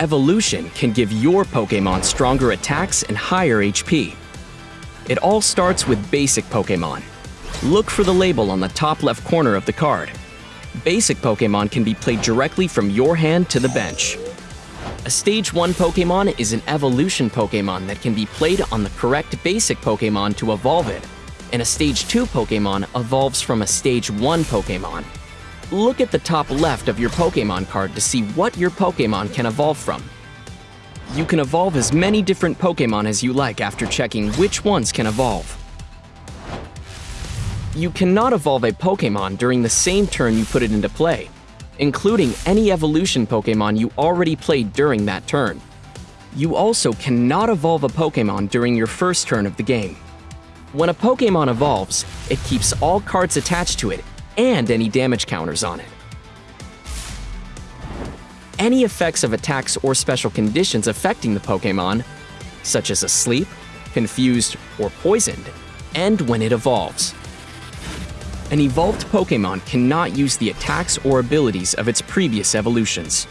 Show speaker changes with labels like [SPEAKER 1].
[SPEAKER 1] Evolution can give your Pokemon stronger attacks and higher HP. It all starts with basic Pokemon. Look for the label on the top left corner of the card. Basic Pokemon can be played directly from your hand to the bench. A Stage 1 Pokemon is an evolution Pokemon that can be played on the correct basic Pokemon to evolve it, and a Stage 2 Pokemon evolves from a Stage 1 Pokemon. Look at the top left of your Pokemon card to see what your Pokemon can evolve from. You can evolve as many different Pokemon as you like after checking which ones can evolve. You cannot evolve a Pokemon during the same turn you put it into play, including any evolution Pokemon you already played during that turn. You also cannot evolve a Pokemon during your first turn of the game. When a Pokemon evolves, it keeps all cards attached to it and any damage counters on it. Any effects of attacks or special conditions affecting the Pokemon, such as asleep, confused, or poisoned, end when it evolves. An evolved Pokemon cannot use the attacks or abilities of its previous evolutions.